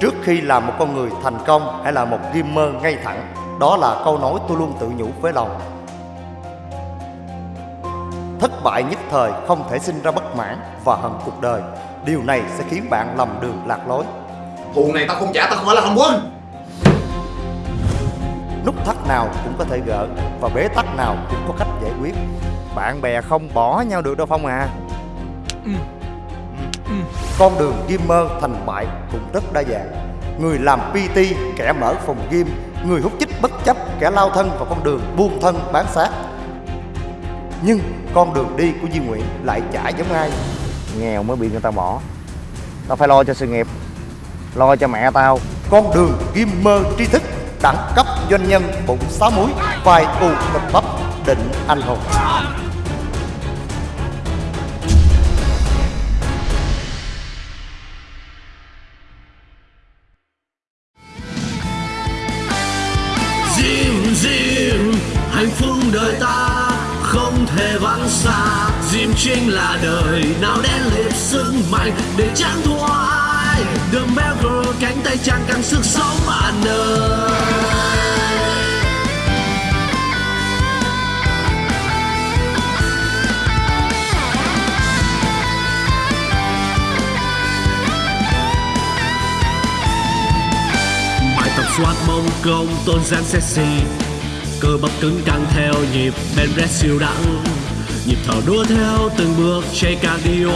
Trước khi làm một con người thành công Hãy là một gamer ngay thẳng Đó là câu nói tôi luôn tự nhủ với lòng. Thất bại nhất thời không thể sinh ra bất mãn và hận cuộc đời. Điều này sẽ khiến bạn lầm đường lạc lối. Thù này tao không trả tao không phải là thằng quân. Nút thắt nào cũng có thể gỡ Và bế tắc nào cũng có cách giải quyết. Bạn bè không bỏ nhau được đâu Phong à Con đường gamer thành bại cũng rất đa dạng. Người làm PT, kẻ mở phòng game Người hút chích bất chấp, kẻ lao thân vào con đường buông thân bán xác. Nhưng con đường đi của Duy Nguyện lại chả giống ai. Nghèo mới bị người ta bỏ. Tao phải lo cho sự nghiệp Lo cho mẹ tao. Con đường gamer tri thức Đẳng cấp doanh nhân bụng sáu múi Vai u thịt bắp định anh hùng sức để chẳng thua ai The Melker cánh tay chàng căng sức sống bạn ơi bài tập soát mông công tôn gian sexy. Cơ bắp cứng căng theo nhịp ben siêu đẳng nhịp thở đua theo từng bước chạy cardio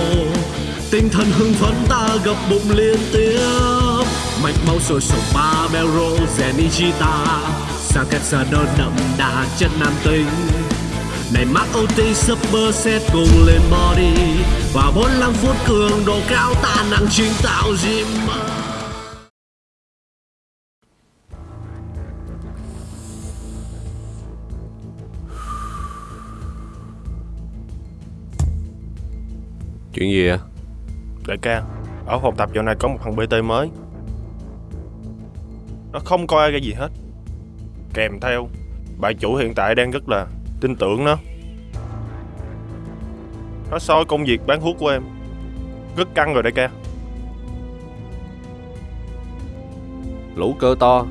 tinh thần hưng phấn ta gập bụng liên tiếp. Mạch máu sôi sục ba bell rèn ta sang kẹt xa đơn đậm đà chất nam tính này mắc OT super set cùng lên body. Và 45 phút cường độ cao ta năng chính tạo gym. Chuyện gì ạ? Đại ca, ở phòng tập dạo này có một thằng BT mới. Nó không coi ai ra gì hết. Kèm theo Bà chủ hiện tại đang rất là tin tưởng nó. Nó soi công việc bán thuốc của em. Rất căng rồi đại ca. Lũ cơ to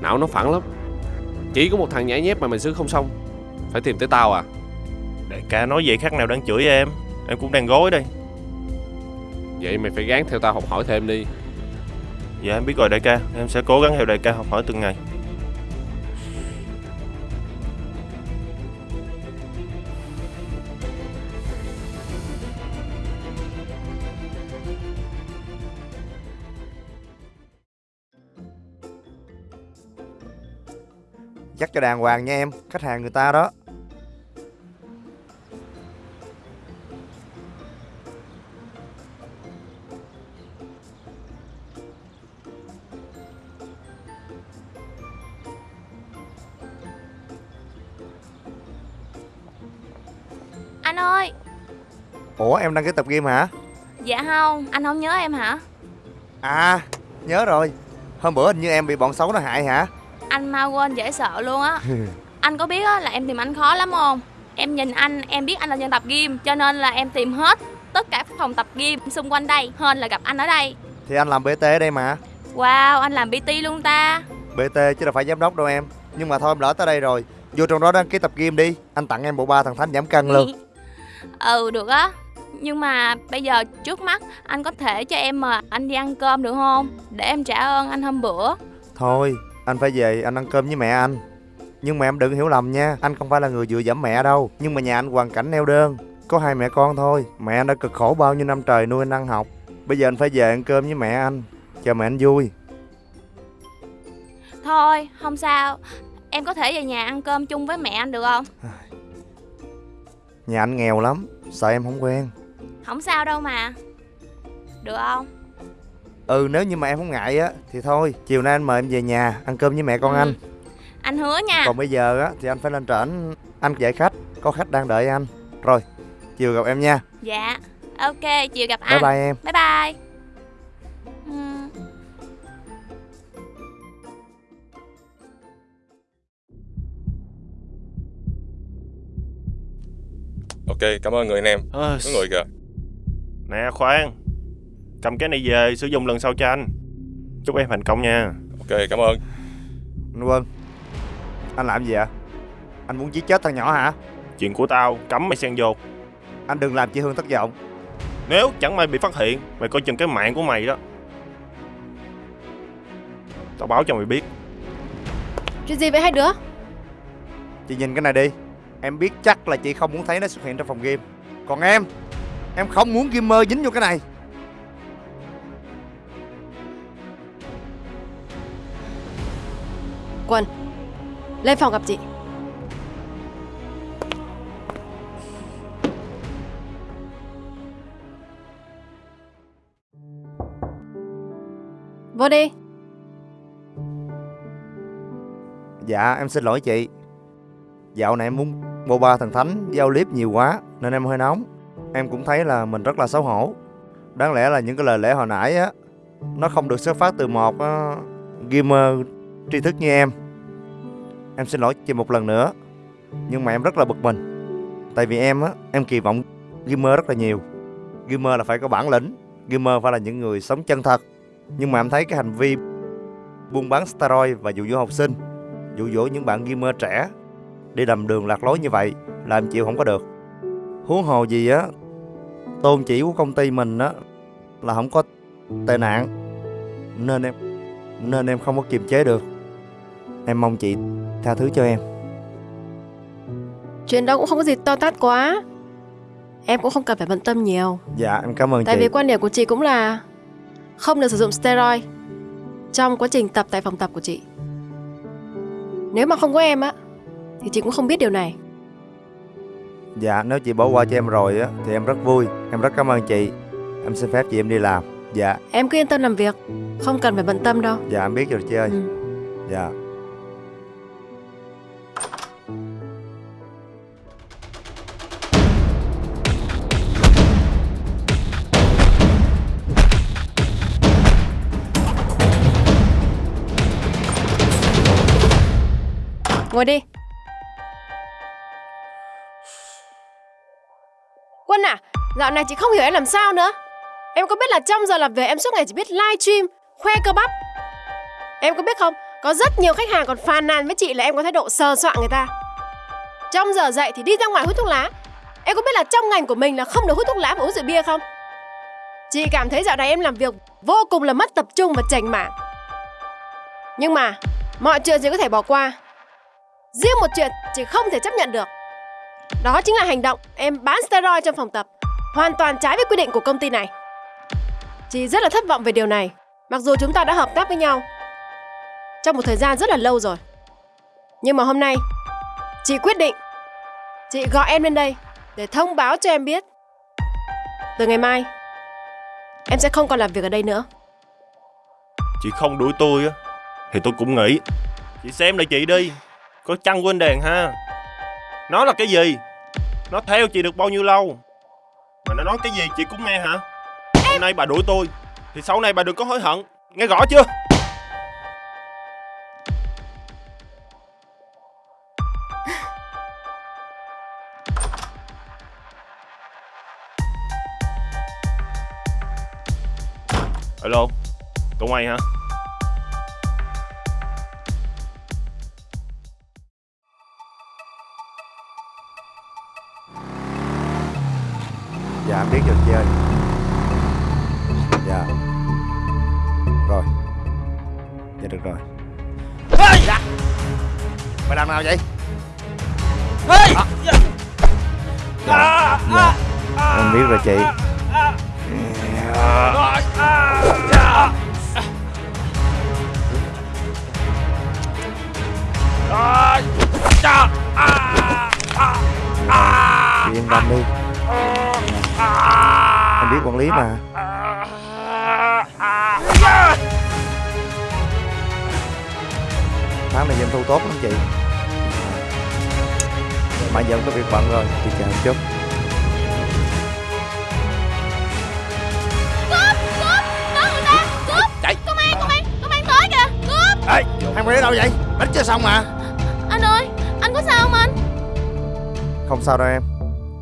Não nó phẳng lắm. Chỉ có một thằng nhảy nhép mà mày xử không xong. Phải tìm tới tao à? Đại ca nói vậy khác nào đang chửi em. Em cũng đang gối đây Vậy mày phải gán theo tao học hỏi thêm đi. Dạ em biết rồi đại ca. Em sẽ cố gắng theo đại ca học hỏi từng ngày. Dắt cho đàng hoàng nha em Khách hàng người ta đó ơi. Ủa em đăng ký tập game hả? Dạ không Anh không nhớ em hả? À nhớ rồi. Hôm bữa hình như em bị bọn xấu nó hại hả? Anh mau quên dễ sợ luôn á. Anh có biết á, là em tìm anh khó lắm không? Em nhìn anh Em biết anh là dân tập gym Cho nên là em tìm hết Tất cả phòng tập gym xung quanh đây Hơn là gặp anh ở đây. Thì anh làm BT ở đây mà. Wow anh làm PT luôn ta. BT chứ đâu phải giám đốc đâu em. Nhưng mà thôi em lỡ tới đây rồi. Vô trong đó đăng ký tập game đi. Anh tặng em bộ ba thằng thánh giảm cân luôn Ừ được á. Nhưng mà bây giờ trước mắt Anh có thể cho em mà anh đi ăn cơm được không? Để em trả ơn anh hôm bữa. Thôi anh phải về anh ăn cơm với mẹ anh. Nhưng mà em đừng hiểu lầm nha Anh không phải là người dựa dẫm mẹ đâu. Nhưng mà nhà anh hoàn cảnh neo đơn. Có hai mẹ con thôi Mẹ anh đã cực khổ bao nhiêu năm trời nuôi anh ăn học. Bây giờ anh phải về ăn cơm với mẹ anh. Cho mẹ anh vui. Thôi không sao. Em có thể về nhà ăn cơm chung với mẹ anh được không Nhà anh nghèo lắm Sợ em không quen. Không sao đâu mà. Được không? Ừ nếu như mà em không ngại á Thì thôi chiều nay anh mời em về nhà Ăn cơm với mẹ con Ừ. anh. Anh hứa nha. Còn bây giờ á Thì anh phải lên trển Anh dạy khách Có khách đang đợi anh. Rồi chiều gặp em nha. Dạ Ok chiều gặp Bye anh bye em. Bye bye Ok, cảm ơn người anh em. Ơ, Có người kìa. Nè khoan. Cầm cái này về sử dụng lần sau cho anh. Chúc em thành công nha. Ok cảm ơn. Anh Quân Anh làm gì ạ Anh muốn giết chết thằng nhỏ hả? Chuyện của tao cấm mày xen vô. Anh đừng làm chị Hương thất vọng. Nếu chẳng may bị phát hiện Mày coi chừng cái mạng của mày đó. Tao báo cho mày biết. Chuyện gì vậy hai đứa? Chị nhìn cái này đi Em biết chắc là chị không muốn thấy nó xuất hiện trong phòng game. Còn em Em không muốn gamer dính vô cái này. Quân Lên phòng gặp chị. Vô đi. Dạ em xin lỗi chị Dạo này em muốn boba thần thánh giao clip nhiều quá Nên em hơi nóng. Em cũng thấy là mình rất là xấu hổ. Đáng lẽ là những cái lời lẽ hồi nãy á Nó không được xuất phát từ một uh, gamer tri thức như em. Em xin lỗi chị một lần nữa Nhưng mà em rất là bực mình. Tại vì em á Em kỳ vọng gamer rất là nhiều. Gamer là phải có bản lĩnh Gamer phải là những người sống chân thật. Nhưng mà em thấy cái hành vi Buôn bán steroid và dụ dỗ học sinh dụ dỗ những bạn gamer trẻ đi đầm đường lạc lối như vậy là em chịu không có được. Huống hồ gì á tôn chỉ của công ty mình á là không có tệ nạn nên em nên em không có kiềm chế được. Em mong chị tha thứ cho em. Chuyện đó cũng không có gì to tát quá. Em cũng không cần phải bận tâm nhiều. Dạ em cảm ơn Tại chị. vì quan điểm của chị cũng là Không được sử dụng steroid Trong quá trình tập tại phòng tập của chị. Nếu mà không có em á Thì chị cũng không biết điều này. Dạ nếu chị bỏ qua cho em rồi á thì em rất vui. Em rất cảm ơn chị. Em xin phép chị em đi làm. Dạ. Em cứ yên tâm làm việc. Không cần phải bận tâm đâu. Dạ em biết rồi chị ơi. Ừ. dạ. Ngồi đi Quân à? Dạo này chị không hiểu em làm sao nữa. Em có biết là trong giờ làm việc em suốt ngày chỉ biết live stream, Khoe cơ bắp? Em có biết không? Có rất nhiều khách hàng còn phàn nàn với chị là em có thái độ sờ soạn người ta. Trong giờ dậy thì đi ra ngoài hút thuốc lá. Em có biết là trong ngành của mình là không được hút thuốc lá và uống rượu bia không? Chị cảm thấy dạo này em làm việc vô cùng là mất tập trung và chảnh mảng. Nhưng mà, Mọi chuyện chị có thể bỏ qua. Riêng một chuyện chị không thể chấp nhận được. Đó chính là hành động em bán steroid trong phòng tập. Hoàn toàn trái với quy định của công ty này. Chị rất là thất vọng về điều này. Mặc dù chúng ta đã hợp tác với nhau Trong một thời gian rất là lâu rồi. Nhưng mà hôm nay, Chị quyết định, Chị gọi em lên đây Để thông báo cho em biết. Từ ngày mai, Em sẽ không còn làm việc ở đây nữa. Chị không đuổi tôi á, Thì tôi cũng nghĩ. Chị xem lại chị đi. Có chăng quên đèn ha? Nó là cái gì? Nó theo chị được bao nhiêu lâu? Mà nó nói cái gì chị cũng nghe hả? Hôm nay bà đuổi tôi Thì sau này bà đừng có hối hận. Nghe rõ chưa? Alo Tụi mày hả nào vậy? À. dạ. dạ. em biết rồi chị. chị yên tâm đi. Em biết quản lý mà. Tháng này doanh thu tốt lắm chị mà giờ có việc bận rồi chị chờ một chút Cướp! Cướp! Có người ta! Cướp! chạy Công an! Công an! Công an tới kìa! Cướp! ê hai người đi đâu vậy đánh chưa xong mà Anh ơi! Anh có sao không anh? không sao đâu em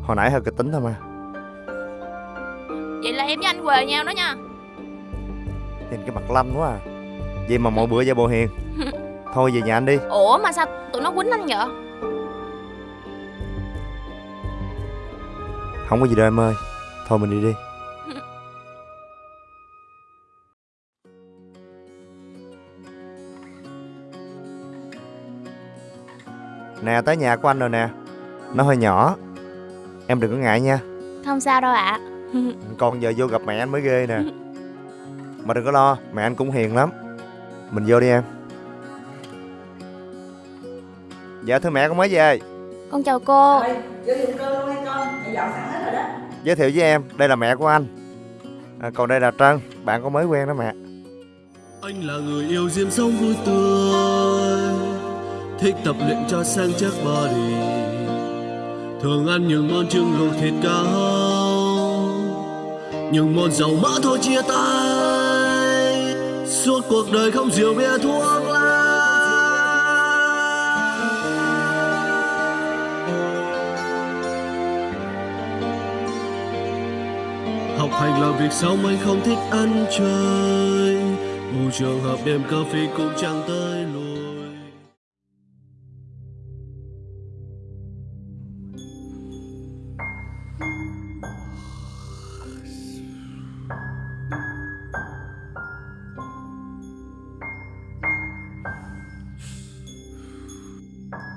hồi nãy hơi kịch tính thôi mà Vậy là em với anh quề nhau đó nha nhìn cái mặt lanh quá à Vậy mà mỗi bữa giả bộ hiền Thôi về nhà anh đi Ủa mà sao tụi nó quýnh anh vậy Không có gì đâu em ơi. Thôi mình đi đi. Nè tới nhà của anh rồi nè. Nó hơi nhỏ. Em đừng có ngại nha. Không sao đâu ạ. Con giờ vô gặp mẹ anh mới ghê nè. Mà đừng có lo Mẹ anh cũng hiền lắm. Mình vô đi em. Dạ thưa mẹ con mới về. Con chào cô Giới thiệu với em Đây là mẹ của anh. À, Còn đây là Trân Bạn có mới quen đó mẹ. Anh là người yêu diêm sống vui tươi Thích tập luyện cho sang chắc body. Thường ăn những món trứng luộc thịt cá Những món dầu mỡ thôi chia tay. Suốt cuộc đời không rượu bia thuốc. Thành hành là việc xong anh không thích ăn chơi? Bù trường hợp đêm cà phê cũng chẳng tới lối.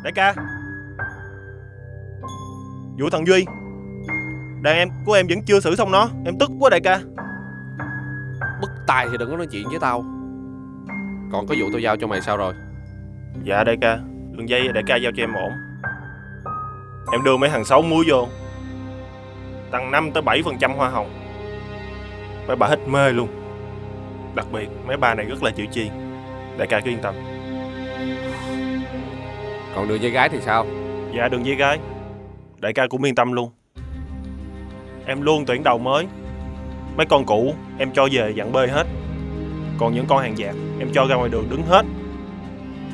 Đại ca. Vụ thằng Duy. Đàn em của em vẫn chưa xử xong nó. Em tức quá đại ca. Bất tài thì đừng có nói chuyện với tao. Còn có vụ tao giao cho mày sao rồi? Dạ đại ca. Đường dây đại ca giao cho em ổn. Em đưa mấy thằng xấu muối vô. Tăng 5 tới 7% hoa hồng. Mấy bà hết mê luôn. Đặc biệt mấy bà này rất là chịu chi. Đại ca cứ yên tâm. Còn đường dây gái thì sao? Dạ đường dây gái. Đại ca cũng yên tâm luôn Em luôn tuyển đầu mới. Mấy con cũ em cho về dặn bơi hết. Còn những con hàng dạt Em cho ra ngoài đường đứng hết.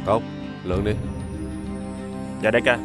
Tốt Lượng đi. Dạ đại ca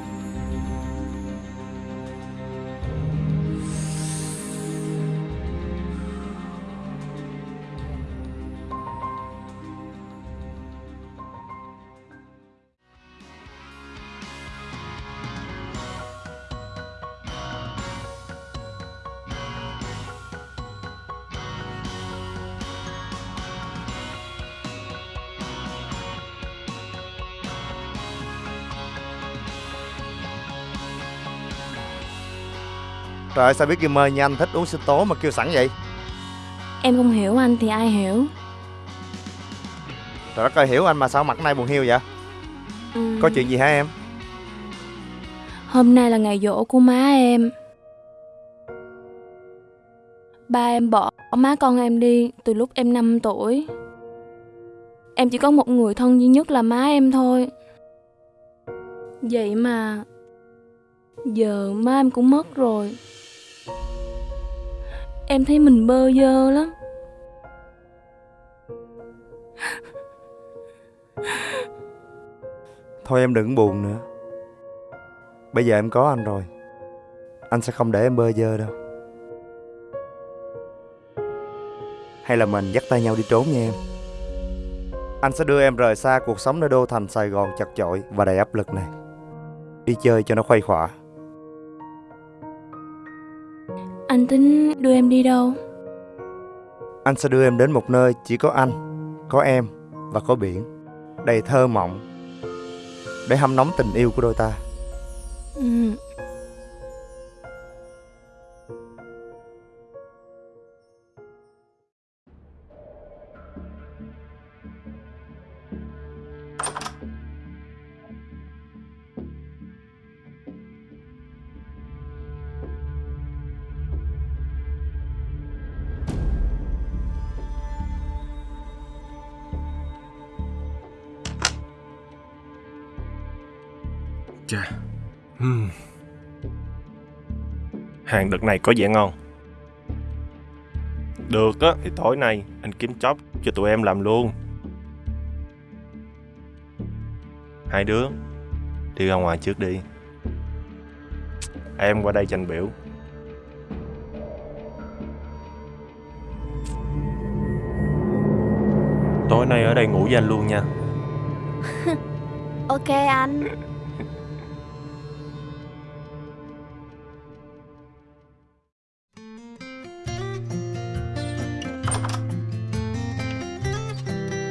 Trời ơi sao biết gamer như anh thích uống sinh tố mà kêu sẵn vậy? Em không hiểu anh thì ai hiểu? Trời đất ơi hiểu anh mà sao mặt nay buồn hiu vậy? Ừm, Có chuyện gì hả em? Hôm nay là ngày dỗ của má em. Ba em bỏ má con em đi từ lúc em 5 tuổi. Em chỉ có một người thân duy nhất là má em thôi. Vậy mà Giờ má em cũng mất rồi Em thấy mình bơ vơ lắm. Thôi em đừng buồn nữa. Bây giờ em có anh rồi. Anh sẽ không để em bơ vơ đâu. Hay là mình dắt tay nhau đi trốn nha em. Anh sẽ đưa em rời xa cuộc sống nơi đô thành Sài Gòn chật chội và đầy áp lực này. Đi chơi cho nó khuây khỏa. Anh tính đưa em đi đâu Anh sẽ đưa em đến một nơi chỉ có anh, có em và có biển Đầy thơ mộng Để hâm nóng tình yêu của đôi ta ừ. Đợt này, có vẻ ngon. Được á, thì tối nay anh kiếm chóp cho tụi em làm luôn. Hai đứa, Đi ra ngoài trước đi. Em qua đây tranh biểu. Tối nay ở đây ngủ với anh luôn nha. Ok anh.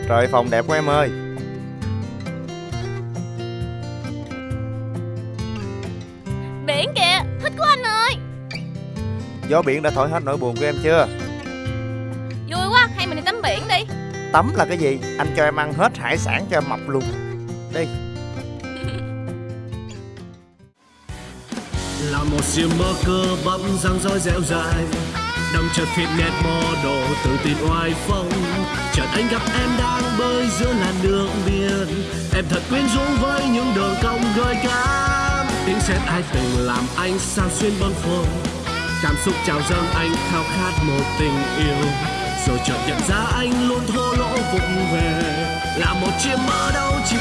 Trời phòng đẹp của em ơi. Biển kìa Thích của anh ơi. Gió biển đã thổi hết nỗi buồn của em chưa? Vui quá Hay mình đi tắm biển đi. Tắm là cái gì? Anh cho em ăn hết hải sản cho em mập luôn. Đi. Là một siêu mơ cơ bắp răng rối dẻo dài đâm chân fitness model tự tin oai phong chợt anh gặp em đang bơi giữa làn đường biển. Em thật quyến rũ với những đường cong gợi cảm. Tiếng sét ai từng làm anh sao xuyên bâng khuâng cảm xúc trào dâng anh khao khát một tình yêu. Rồi chợt nhận ra anh luôn thô lỗ vụng về. Là một chiếc mơ đâu chỉ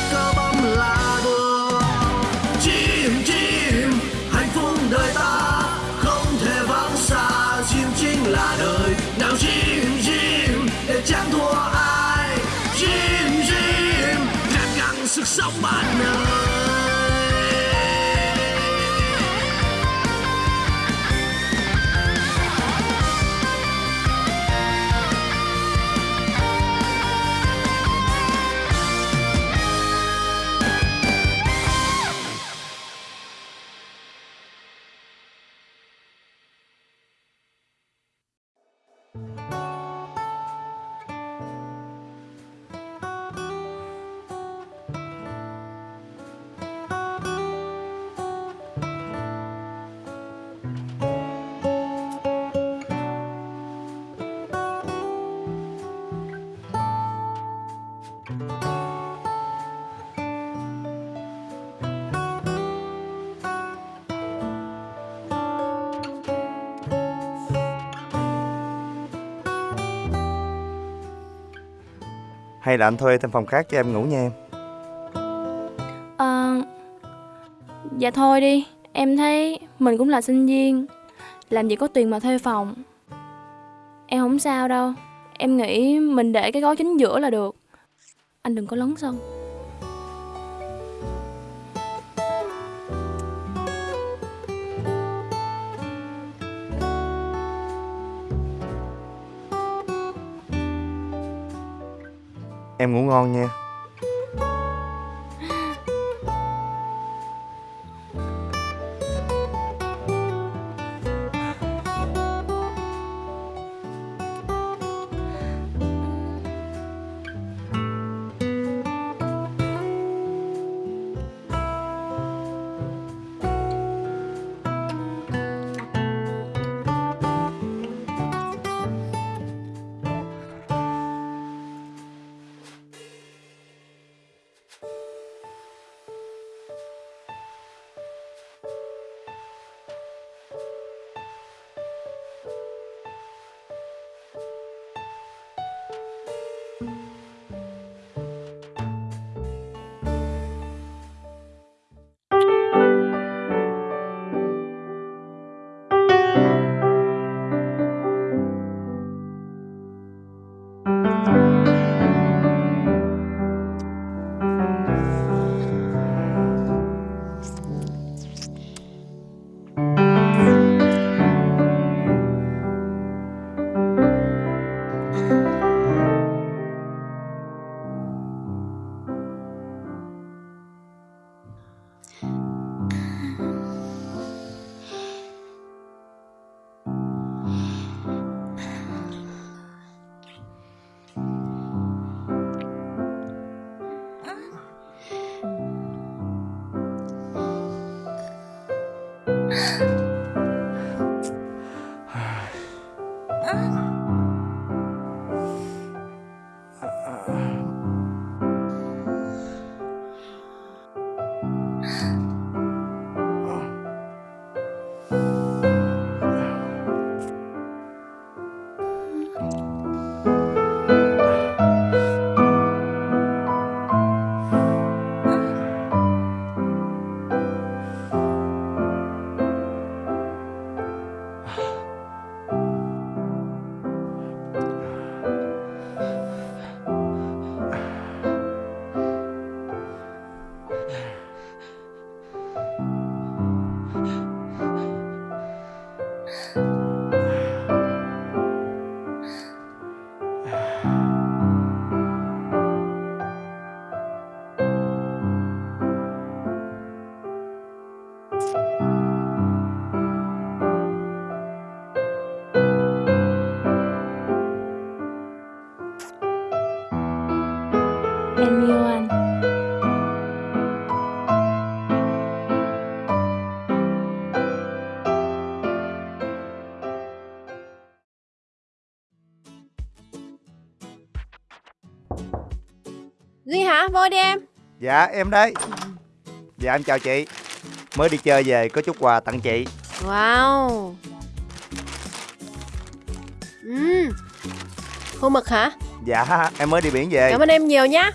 Hay là anh thuê thêm phòng khác cho em ngủ nha em. À, Dạ thôi đi. Em thấy mình cũng là sinh viên Làm gì có tiền mà thuê phòng. Em không sao đâu. Em nghĩ mình để cái gói chính giữa là được. Anh đừng có lấn sân. Em ngủ ngon nha. Vô đi em. Dạ em đấy Dạ em chào chị Mới đi chơi về có chút quà tặng chị Wow. Ừm. Khô mực hả? Dạ em mới đi biển về Cảm ơn em nhiều nhá.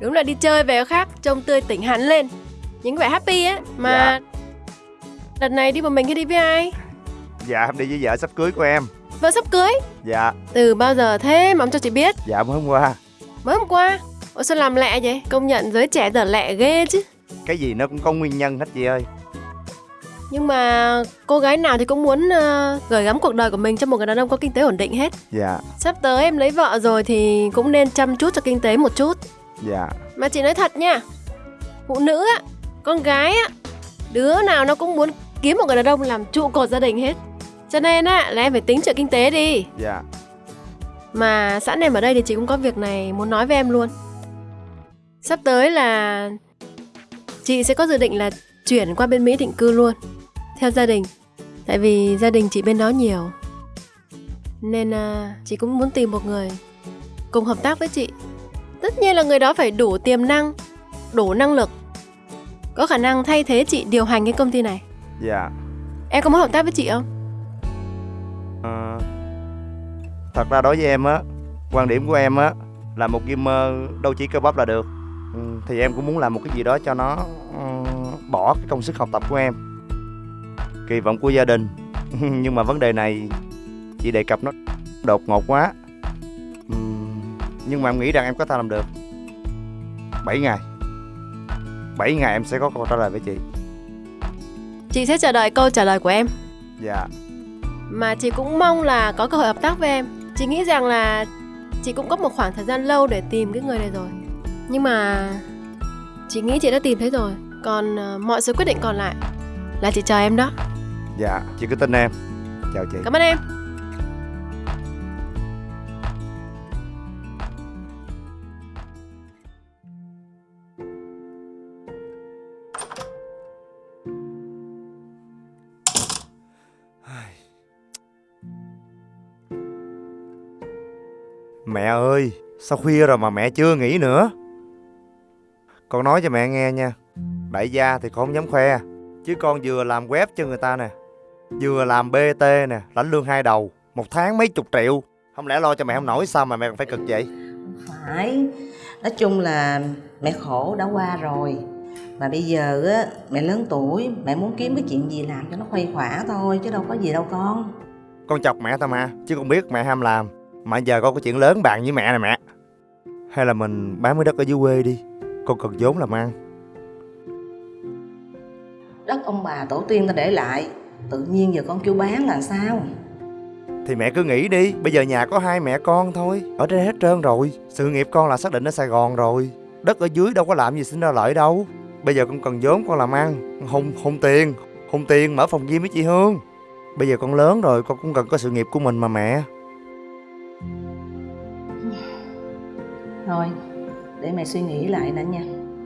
Đúng là đi chơi về khác, trông tươi tỉnh hẳn lên. Những vẻ happy á mà Đợt này đi một mình hay đi với ai? Dạ em đi với vợ sắp cưới của em Vợ sắp cưới. Dạ Từ bao giờ thế mà ông cho chị biết? dạ mới hôm qua Mới hôm qua. Ủa sao làm lẹ vậy? Công nhận giới trẻ giờ lẹ ghê chứ. Cái gì nó cũng có nguyên nhân hết chị ơi Nhưng mà cô gái nào thì cũng muốn ờ, gửi gắm cuộc đời của mình cho một người đàn ông có kinh tế ổn định hết. Dạ Sắp tới em lấy vợ rồi thì cũng nên chăm chút cho kinh tế một chút. dạ Mà chị nói thật nha Phụ nữ á, con gái á Đứa nào nó cũng muốn kiếm một người đàn ông làm trụ cột gia đình hết Cho nên á, là em phải tính chuyện kinh tế đi dạ Mà sẵn em ở đây thì chị cũng có việc này muốn nói với em luôn Sắp tới là Chị sẽ có dự định là chuyển qua bên Mỹ định cư luôn Theo gia đình. Tại vì gia đình chị bên đó nhiều. Nên à, chị cũng muốn tìm một người Cùng hợp tác với chị. Tất nhiên là người đó phải đủ tiềm năng Đủ năng lực Có khả năng thay thế chị điều hành cái công ty này. Dạ. Em có muốn hợp tác với chị không? Ờ, Thật ra đối với em á Quan điểm của em á Là một gamer đâu chỉ cơ bắp là được Thì em cũng muốn làm một cái gì đó cho nó ừ, Bỏ cái công sức học tập của em. Kỳ vọng của gia đình. Nhưng mà vấn đề này Chị đề cập nó đột ngột quá. Ừm, Nhưng mà em nghĩ rằng em có thể làm được. 7 ngày. 7 ngày em sẽ có câu trả lời với chị. Chị sẽ chờ đợi câu trả lời của em. Dạ. Mà chị cũng mong là có cơ hội hợp tác với em. Chị nghĩ rằng là Chị cũng có một khoảng thời gian lâu để tìm cái người này rồi Nhưng mà Chị nghĩ chị đã tìm thấy rồi. Còn ờ, mọi sự quyết định còn lại Là chị chờ em đó. Dạ chị cứ tin em. Chào chị. Cảm ơn em. Mẹ ơi, sao khuya rồi mà mẹ chưa nghỉ nữa? Con nói cho mẹ nghe nha. Đại gia thì con không dám khoe. Chứ con vừa làm web cho người ta nè. Vừa làm BT nè, lãnh lương hai đầu. Một tháng mấy chục triệu. Không lẽ lo cho mẹ không nổi sao mà mẹ còn phải cực vậy? phải nói chung là mẹ khổ đã qua rồi mà bây giờ á mẹ lớn tuổi mẹ muốn kiếm cái chuyện gì làm cho nó khuây khỏa thôi chứ đâu có gì đâu con Con chọc mẹ thôi mà. Chứ con biết mẹ ham làm. Mà giờ con có chuyện lớn bàn với mẹ nè mẹ. Hay là mình bán miếng đất ở dưới quê đi. Con cần vốn làm ăn. đất ông bà tổ tiên ta để lại tự nhiên giờ con kêu bán là sao Thì mẹ cứ nghĩ đi, bây giờ nhà có hai mẹ con thôi, ở đây hết trơn rồi. Sự nghiệp con là xác định ở Sài Gòn rồi. Đất ở dưới đâu có làm gì xin ra lợi đâu. Bây giờ con cần vốn con làm ăn, hùng hùng tiền, hùng tiền mở phòng gym với chị Hương. Bây giờ con lớn rồi, con cũng cần có sự nghiệp của mình mà mẹ. thôi để mẹ suy nghĩ lại đã nha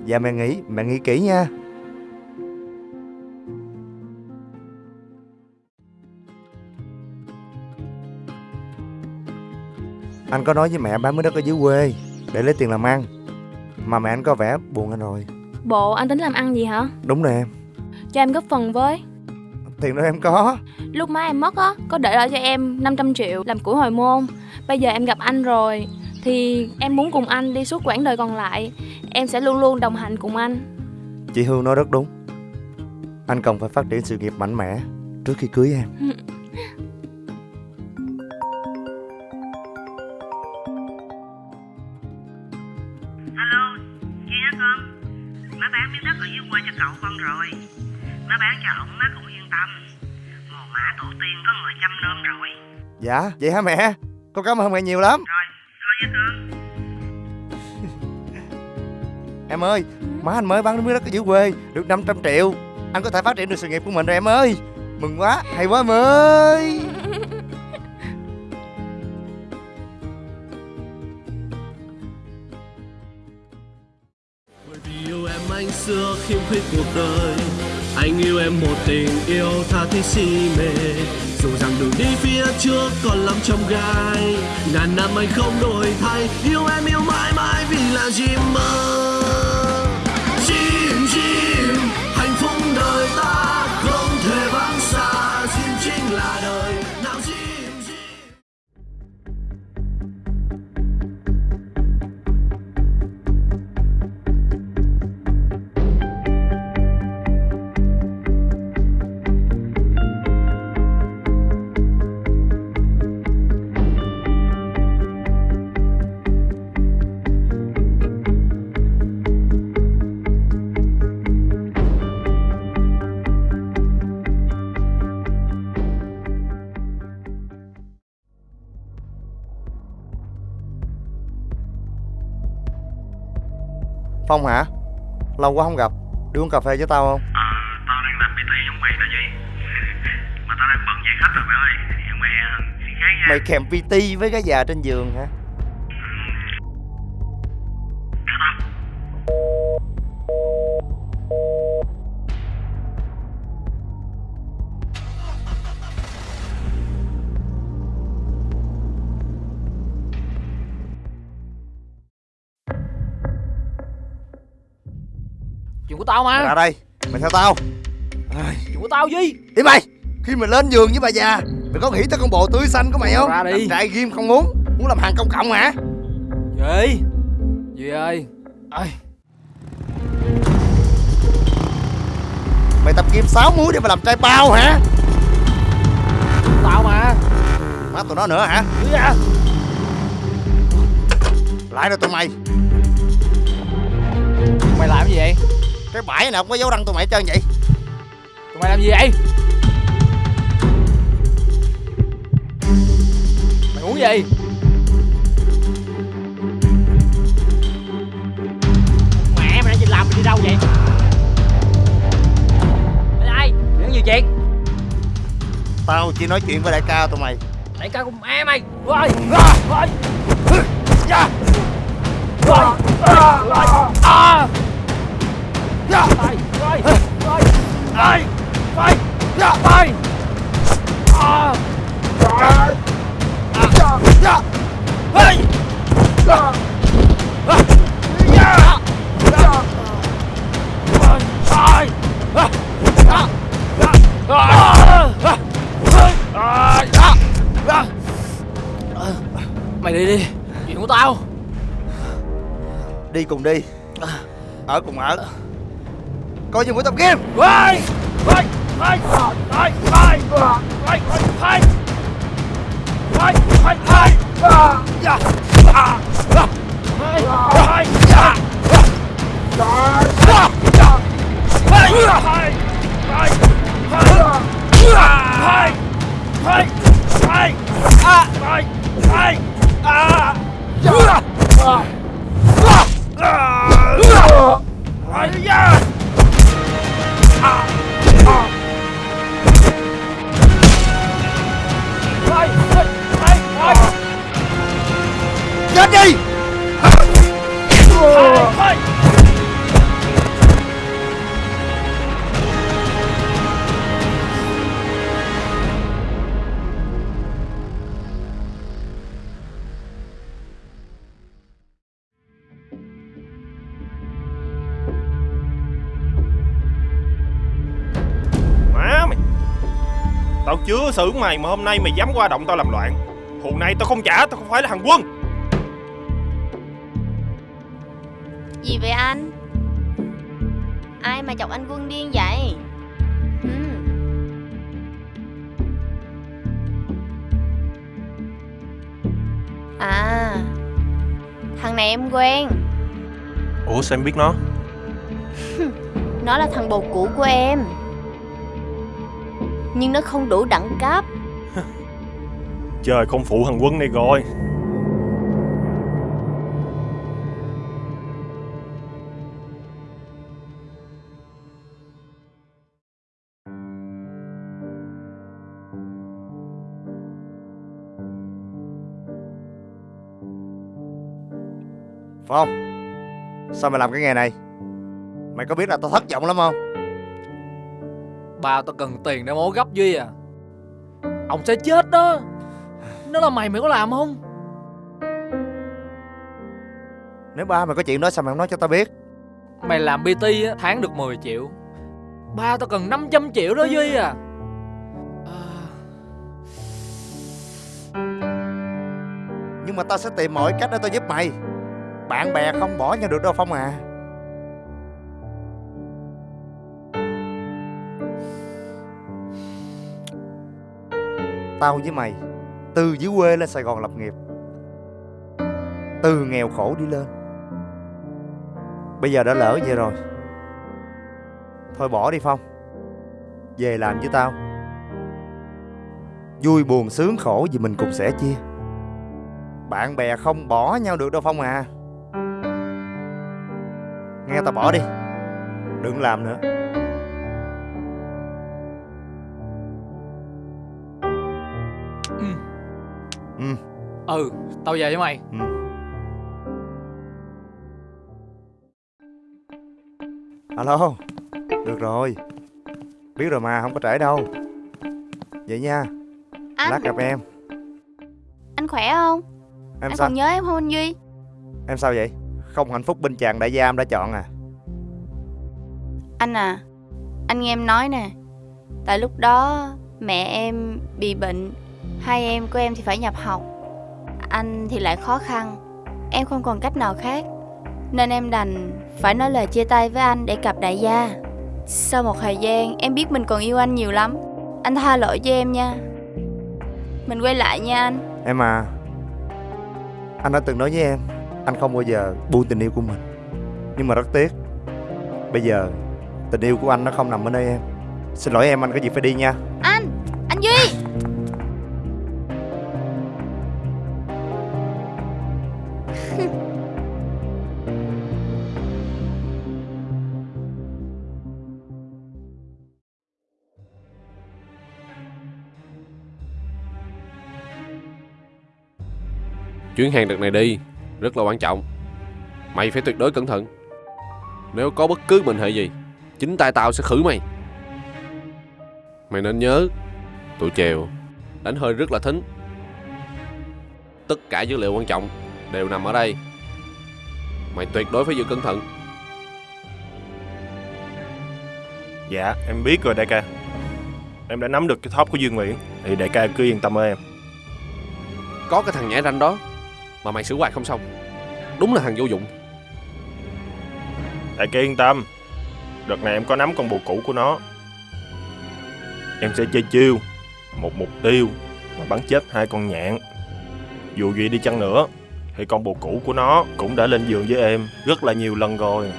Dạ mẹ nghĩ, mẹ nghĩ kỹ nha. Anh có nói với mẹ bán miếng đất ở dưới quê để lấy tiền làm ăn. Mà mẹ anh có vẻ buồn anh rồi. Bộ anh tính làm ăn gì hả? Đúng nè em, Cho em góp phần với tiền đó em có. Lúc má em mất á Có để lại cho em 500 triệu làm củi hồi môn Bây giờ em gặp anh rồi Thì em muốn cùng anh đi suốt quãng đời còn lại Em sẽ luôn luôn đồng hành cùng anh Chị Hương nói rất đúng. Anh cần phải phát triển sự nghiệp mạnh mẽ trước khi cưới em. Alo, chị hả con? Má bán miếng đất ở dưới quê cho cậu con rồi. Má bán cho ổng má cũng yên tâm. Mồ mã tổ tiên có người chăm nom rồi. Dạ, vậy hả mẹ? Con cảm ơn mẹ nhiều lắm. Rồi. em ơi, má anh mới bán miếng đất ở dưới quê, được 500 triệu. Anh có thể phát triển được sự nghiệp của mình rồi em ơi. Mừng quá, hay quá em ơi. Yêu em anh xưa khiêm khích cuộc đời anh yêu em một tình yêu tha thiết si mê. Dù rằng đường đi phía trước còn lắm trong gai, ngàn năm anh không đổi thay. Yêu em yêu mãi mãi vì là gì mơ Phong hả? Lâu quá không gặp Đi uống cà phê với tao không? Ờ, tao đang làm PT giống mày đó gì Mà tao đang bận dạy khách rồi mày ơi mày ờ, Mày kèm PT với cái già trên giường hả? Tao Mày mà ra đây Mày theo tao của tao gì Đi mày Khi mày lên giường với bà già Mày có nghĩ tới con bồ tươi xanh của mày không? Ra đi. Làm trai ghim không muốn Muốn làm hàng công cộng hả? Gì Gì ơi Ơi Mày tập kim sáu múi để mà làm trai bao hả? Tao mà Má tụi nó nữa hả? Ra Lại rồi tụi mày Mày làm gì vậy Cái bãi nào cũng có dấu răng tụi mày hết trơn vậy. Tụi mày làm gì vậy? Mày muốn gì? Mẹ mày đang gì làm mày đi đâu vậy? Đây ai? Chuyện gì chuyện Tao chỉ nói chuyện với đại ca tụi mày. Đại ca của mẹ mày. Rồi Rồi Dạ. Rồi Rồi Vai, vai, vai, vai, vai, vai. Ah. Ah. Ah. Vai. Ah. Mày đi đi Chuyện của tao Đi cùng đi à. Ở cùng ở Coi như buổi tập game quay quay quay quay quay quay quay quay quay quay Rồi chưa xử mày mà hôm nay mày dám qua động tao làm loạn Hù này tao không trả Tao không phải là thằng quân Gì vậy anh? Ai mà chọc anh Quân điên vậy? Ừ. À Thằng này em quen Ủa sao em biết nó Nó là thằng bồ cũ của em nhưng nó không đủ đẳng cấp. Trời không phụ thằng quân này rồi Phong, Sao mày làm cái nghề này? Mày có biết là tao thất vọng lắm không? Ba tao cần tiền để mổ gấp Duy à. Ông sẽ chết đó. Nó là mày mày có làm không? Nếu ba mày có chuyện đó sao mày không nói cho tao biết? Mày làm PT á, tháng được 10 triệu. Ba tao cần 500 triệu đó Duy à. Nhưng mà tao sẽ tìm mọi cách để tao giúp mày. Bạn bè không bỏ nhau được đâu Phong à Tao với mày. Từ dưới quê lên Sài Gòn lập nghiệp. Từ nghèo khổ đi lên. Bây giờ đã lỡ vậy rồi. Thôi bỏ đi Phong. Về làm với tao. Vui buồn sướng khổ gì mình cùng sẻ chia. Bạn bè không bỏ nhau được đâu Phong à. Nghe tao bỏ đi. Đừng làm nữa. Ừ Tao về với mày. Ừ. Alo Được rồi. Biết rồi mà không có trễ đâu. Vậy nha. Anh. Lát gặp em. Anh khỏe không? Em Anh sao? còn nhớ em không anh Duy? Em sao vậy? Không hạnh phúc bên chàng đại gia em đã chọn à? Anh à Anh nghe em nói nè. Tại lúc đó mẹ em bị bệnh Hai em của em thì phải nhập học Anh thì lại khó khăn. Em không còn cách nào khác. Nên em đành phải nói lời chia tay với anh để cặp đại gia. Sau một thời gian em biết mình còn yêu anh nhiều lắm. Anh tha lỗi cho em nha. Mình quay lại nha anh. Em à Anh đã từng nói với em Anh không bao giờ buông tình yêu của mình. Nhưng mà rất tiếc Bây giờ tình yêu của anh nó không nằm ở nơi em. Xin lỗi em anh có việc phải đi nha. Anh Anh Duy Chuyến hàng đợt này đi Rất là quan trọng. Mày phải tuyệt đối cẩn thận. Nếu có bất cứ mệnh hệ gì Chính tay tao sẽ khử mày. Mày nên nhớ Tụi chèo Đánh hơi rất là thính. Tất cả dữ liệu quan trọng Đều nằm ở đây. Mày tuyệt đối phải giữ cẩn thận. Dạ em biết rồi đại ca. Em đã nắm được cái thóp của Dương Nguyễn. Thì đại ca cứ yên tâm ở em. Có cái thằng nhảy ranh đó mà mày xử hoài không xong. Đúng là thằng vô dụng. Đại ca yên tâm. Đợt này em có nắm con bồ cũ của nó. Em sẽ chơi chiêu, Một mục tiêu, Mà bắn chết hai con nhạn. Dù gì đi chăng nữa, Thì con bồ cũ của nó Cũng đã lên giường với em Rất là nhiều lần rồi.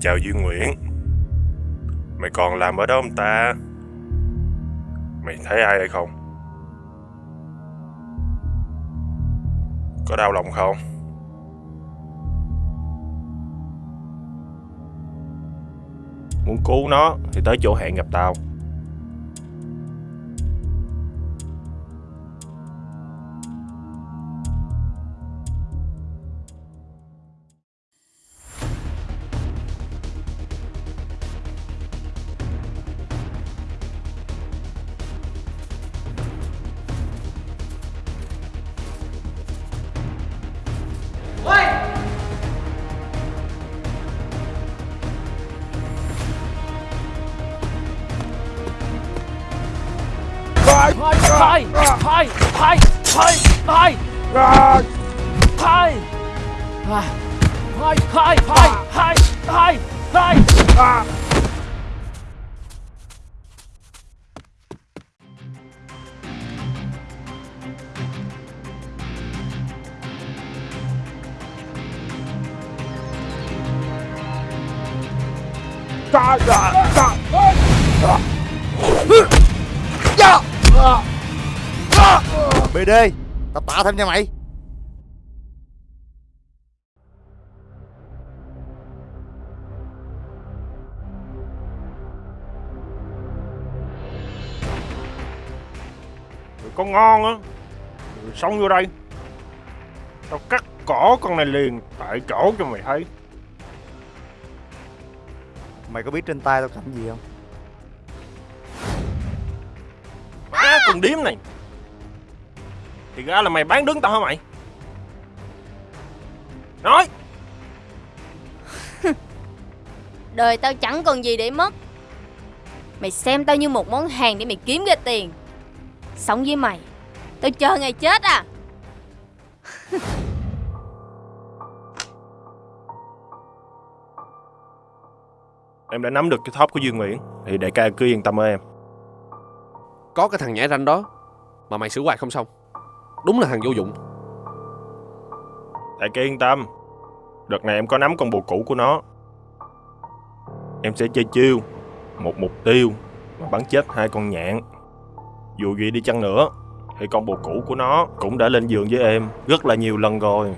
Chào Duy Nguyễn. Mày còn làm ở đó không ta? Mày thấy ai hay không? Có đau lòng không? Muốn cứu nó Thì tới chỗ hẹn gặp tao. Thôi thôi thôi thôi thôi thôi thôi thôi thôi thôi thôi thôi thôi BD Tao tạ thêm cho mày. Rồi có ngon á Rồi xong vô đây. Tao cắt cỏ con này liền Tại chỗ cho mày thấy. Mày có biết trên tay tao cầm gì không? Má con điếm này Thì ra là mày bán đứng tao hả mày? Nói! Đời tao chẳng còn gì để mất. Mày xem tao như một món hàng để mày kiếm ra tiền. Sống với mày Tao chờ ngày chết à! Em đã nắm được cái thóp của Dương Nguyễn Thì đại ca cứ yên tâm ở em. Có cái thằng nhảy ranh đó Mà mày xử hoài không xong Đúng là thằng vô dụng. Đại ca yên tâm. Đợt này em có nắm con bồ cũ của nó. Em sẽ chơi chiêu, Một mục tiêu, Mà bắn chết hai con nhạn. Dù gì đi chăng nữa, Thì con bồ cũ của nó Cũng đã lên giường với em Rất là nhiều lần rồi.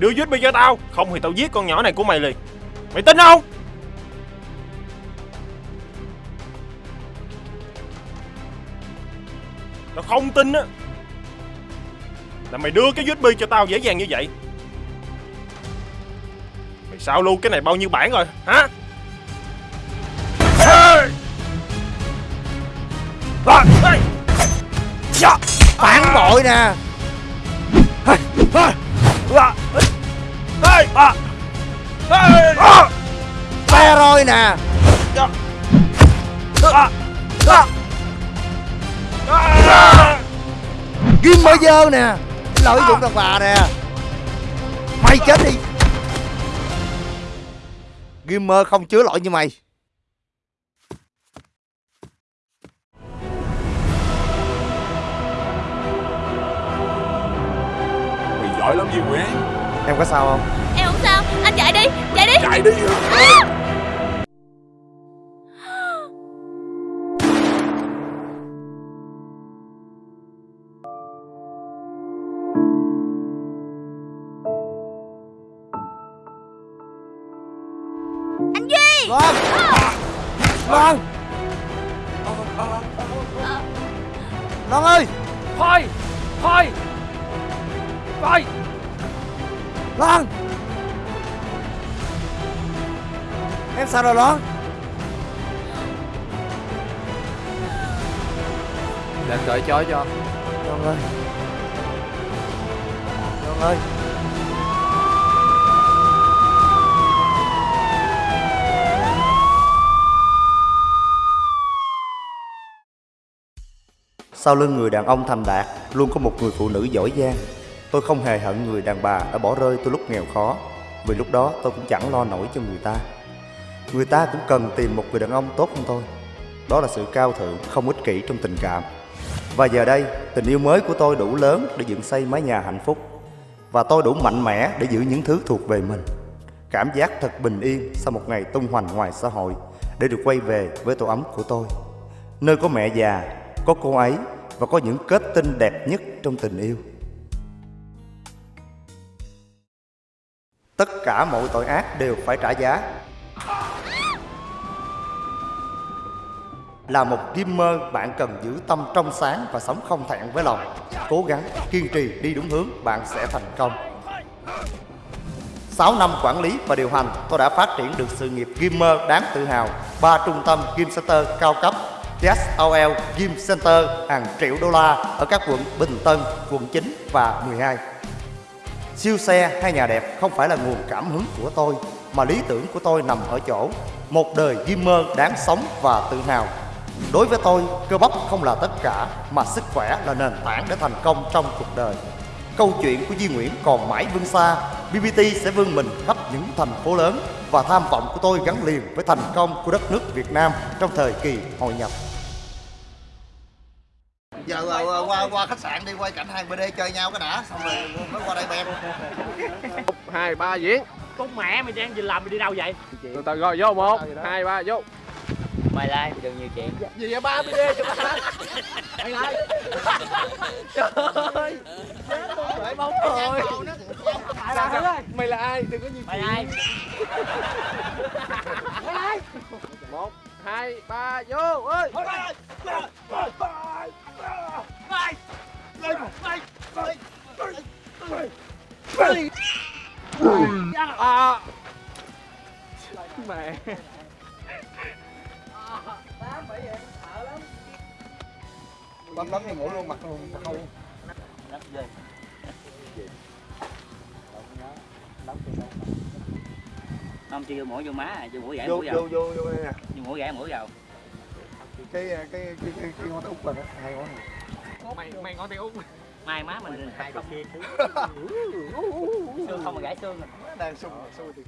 Đưa USB cho tao. Không thì tao giết con nhỏ này của mày liền. Mày tin không? Tao không tin á Là mày đưa cái USB cho tao dễ dàng như vậy. Mày sao luôn cái này bao nhiêu bản rồi, hả? Xe roi nè À! À! À! À! Ghim mơ dơ nè Lợi dụng đàn bà nè Mày chết đi Gimmer không chứa lỗi như mày Mày giỏi lắm Duy Nguyễn Em có sao không Em không sao Anh chạy đi Chạy đi Chạy đi Anh Loan. Loan ơi. Thôi Thôi. Thôi. Loan. Em sao rồi Loan? Để anh đợi chói cho. Loan ơi. Loan ơi Sau lưng người đàn ông thành đạt Luôn có một người phụ nữ giỏi giang. Tôi không hề hận người đàn bà đã bỏ rơi tôi lúc nghèo khó Vì lúc đó tôi cũng chẳng lo nổi cho người ta. Người ta cũng cần tìm một người đàn ông tốt hơn tôi. Đó là sự cao thượng, không ích kỷ trong tình cảm. Và giờ đây, tình yêu mới của tôi đủ lớn để dựng xây mái nhà hạnh phúc. Và tôi đủ mạnh mẽ để giữ những thứ thuộc về mình. Cảm giác thật bình yên sau một ngày tung hoành ngoài xã hội Để được quay về với tổ ấm của tôi. Nơi có mẹ già, có cô ấy và có những kết tinh đẹp nhất trong tình yêu Tất cả mọi tội ác đều phải trả giá Là một gamer bạn cần giữ tâm trong sáng và sống không thẹn với lòng. Cố gắng, kiên trì đi đúng hướng, bạn sẽ thành công. 6 năm quản lý và điều hành, tôi đã phát triển được sự nghiệp gamer đáng tự hào. Ba trung tâm Game Center cao cấp, TSOL Gym Center hàng triệu đô la ở các quận Bình Tân, quận 9 và 12. Siêu xe hay nhà đẹp không phải là nguồn cảm hứng của tôi, mà lý tưởng của tôi nằm ở chỗ một đời gamer đáng sống và tự hào. Đối với tôi, cơ bắp không là tất cả, mà sức khỏe là nền tảng để thành công trong cuộc đời. Câu chuyện của Duy Nguyễn còn mãi vươn xa, BBT sẽ vươn mình khắp những thành phố lớn và tham vọng của tôi gắn liền với thành công của đất nước Việt Nam trong thời kỳ hội nhập giờ ờ, qua qua khách sạn đi quay cảnh hai BD chơi nhau cái đã xong rồi mới qua đây bem hai ba diễn Con mẹ mày đang gì làm mày đi đâu vậy? từ từ rồi vô một hai ba vô Mày lai đừng nhiều chuyện. gì vậy ba bd cho ba Mày lai. Trời ơi. Rồi bóng rồi. Mày là ai? mày là ai đừng có nhiều Mày ai? Mày ai? một hai ba vô ơi à mẹ bấm bấm thì ngủ luôn mặt luôn mặt không không chưa mũi vô má à chưa mũi gãy vô mũi vô vào vô vô đây nè. Chưa mũi gãy mũi vào cái cái cái cái, cái ngón tay út là hai ngón này Mày mày ngon tay út. mai má mình phải không xương không mà gãy xương. Rồi đang sung sung thì